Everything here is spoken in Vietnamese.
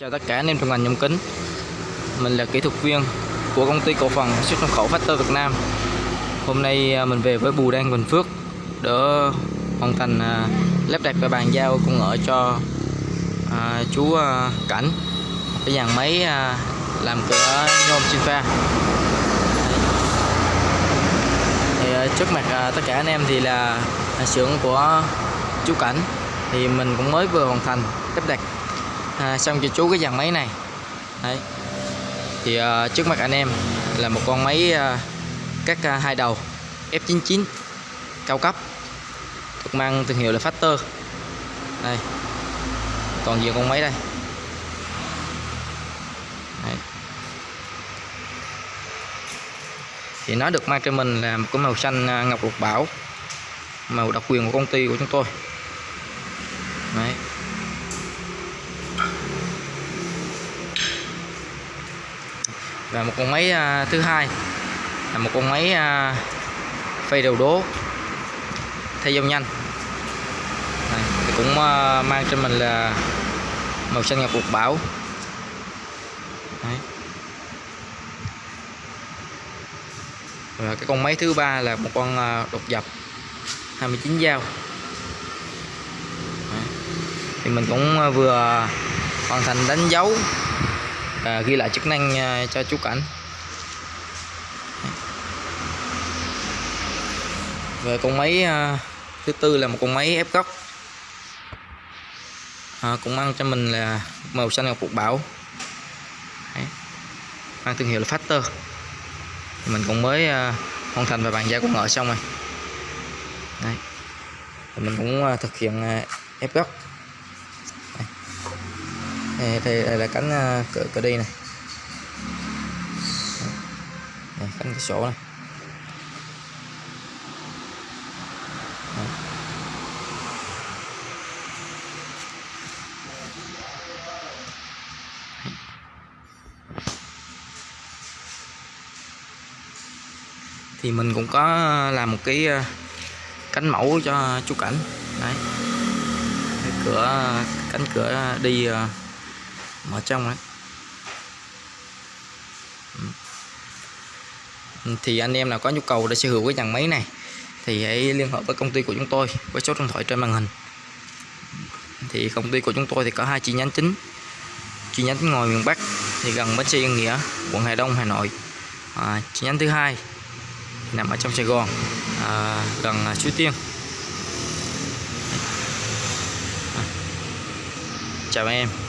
Chào tất cả anh em trong ngành nhôm kính. Mình là kỹ thuật viên của công ty cổ phần xuất nhập khẩu Factor Việt Nam. Hôm nay à, mình về với Bù Đăng Bình Phước Để hoàn thành à, lắp đặt và bàn giao công nghệ cho à, chú à, Cảnh. Cái dàn máy à, làm cửa nhôm sinh pha. Thì à, trước mặt à, tất cả anh em thì là à, xưởng của chú Cảnh. Thì mình cũng mới vừa hoàn thành lắp đặt à, xong cho chú cái dàn máy này. Đấy. Thì à, trước mặt anh em là một con máy à, các à, hai đầu F99 cao cấp được mang thương hiệu là Factor. Đây. Toàn diện con máy đây. Đấy. thì nó được mang cho mình là một cái màu xanh ngọc lục bảo. Màu độc quyền của công ty của chúng tôi. Đấy. Và một con máy à, thứ hai là một con máy à, phay đầu đố thay dòng nhanh Đây, thì cũng à, mang cho mình là màu xanh ngọc lục bảo Đấy. và cái con máy thứ ba là một con à, đột dập 29 dao Đấy. thì mình cũng vừa hoàn thành đánh dấu à, ghi lại chức năng à, cho chú cảnh. Về con máy à, thứ tư là một con máy ép góc. À, cũng mang cho mình là màu xanh ngọc phục bảo Đấy. mang thương hiệu là Factor. Mình cũng mới à, hoàn thành và bàn giao con ngựa xong rồi. Đấy. Mình cũng à, thực hiện à, ép góc đây, đây, đây là cánh ờ, cửa, cửa đi này. Đây, cánh cửa sổ này. Thì mình cũng có làm một cái ờ, cánh mẫu cho chú cảnh. Đấy. Cái cửa cánh cửa đi ờ, mở trong đấy ừ. thì anh em nào có nhu cầu để sở hữu cái dàn máy này thì hãy liên hệ với công ty của chúng tôi với số điện thoại trên màn hình. Thì công ty của chúng tôi thì có hai chi nhánh chính. Chi nhánh ngoài miền Bắc thì gần bến xe Yên Nghĩa quận Hà Đông Hà Nội. À, chi nhánh thứ hai nằm ở trong Sài Gòn à, gần Suối Tiên. À. chào em.